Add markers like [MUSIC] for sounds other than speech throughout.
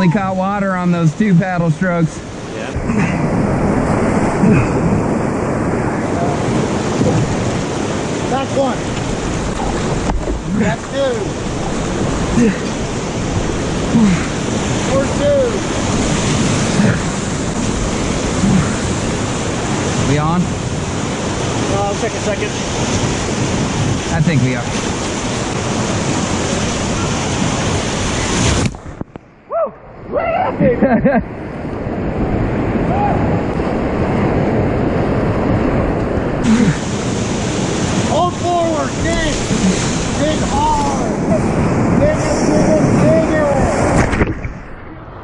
Barely caught water on those two paddle strokes. That's one. That's two. Four two. We on? Uh, I'll take a second. I think we are. [LAUGHS] Hold forward, dig. Dig hard. Dig it, dig it, dig it.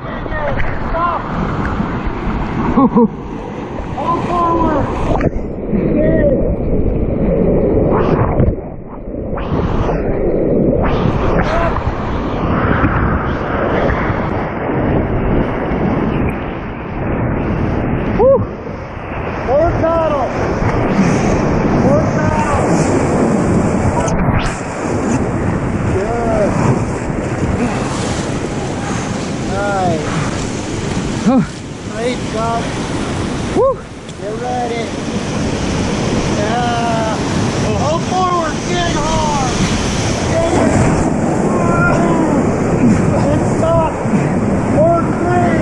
Dig it. Stop. [LAUGHS] Hold forward. Dig. Woo. Forward paddle. Forward paddle. Good. Nice. Great job. Woo. Get ready. Yeah. Well, hold forward. Dig hard. Dig it. And stop. Forward three.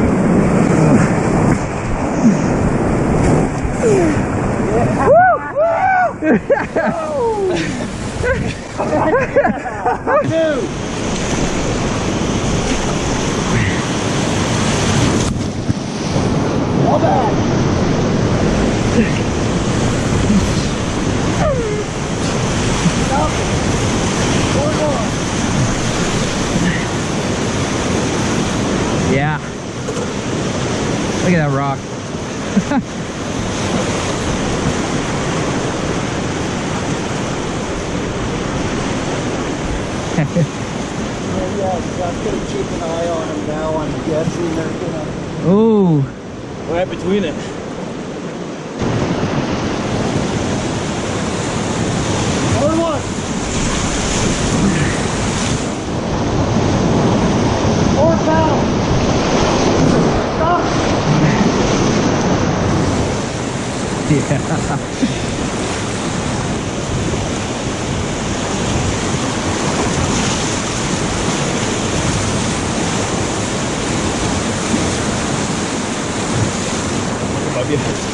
Two. All back. Stop. Four more. Yeah. Look at that rock. Oh, yeah, I'm gonna keep an eye on them now. I'm guessing they're gonna. Ooh. Right between it. Forward one. Forward paddle. Stop. Yeah. Might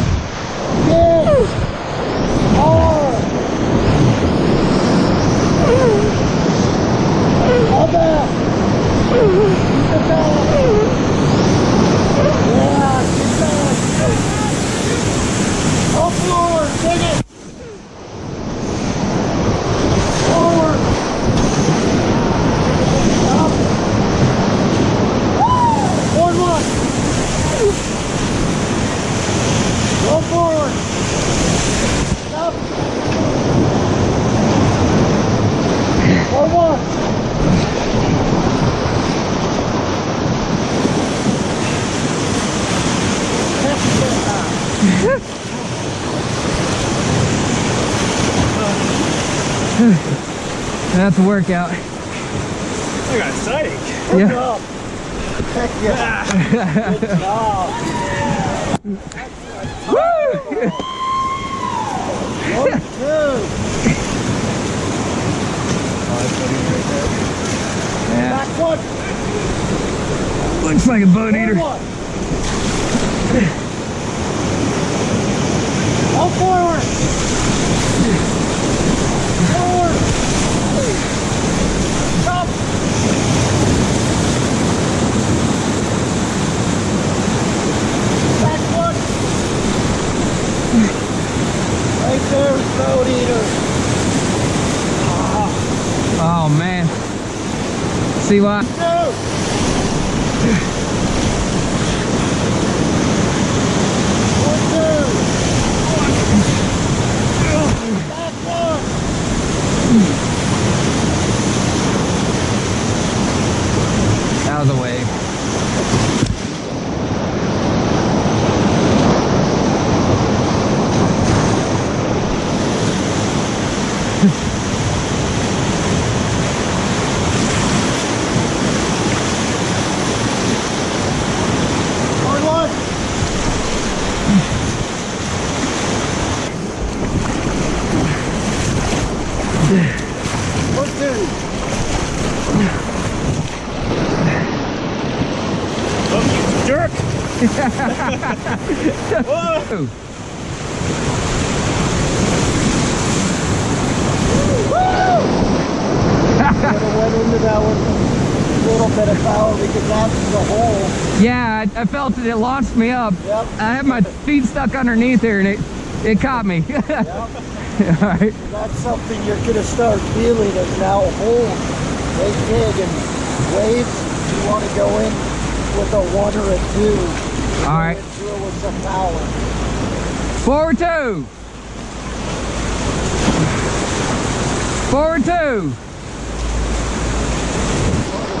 That's a workout. I got exciting. Good Yeah. job. Heck yeah. Good job. Woo! One, two. Yeah. Back one. Looks like a bone eater. 水は。Whoa. Went into that with a little bit of power because that's the hole. Yeah, I, I felt it. It launched me up. Yep. I had my feet stuck underneath there and it, it caught me. [LAUGHS] Yep. All right. That's something you're gonna start feeling is now holes they dig and waves. You want to go in with a one or a two. All right. Go into it with some power. Forward two. Forward two.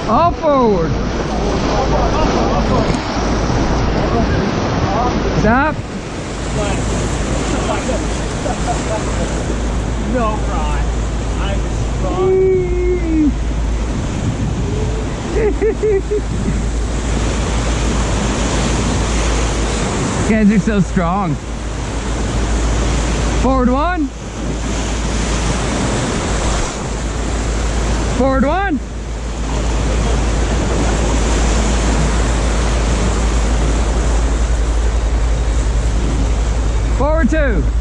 All forward. Stop. No, Ron. I'm strong. [LAUGHS] Guys are so strong. Forward one. Forward one. Forward two.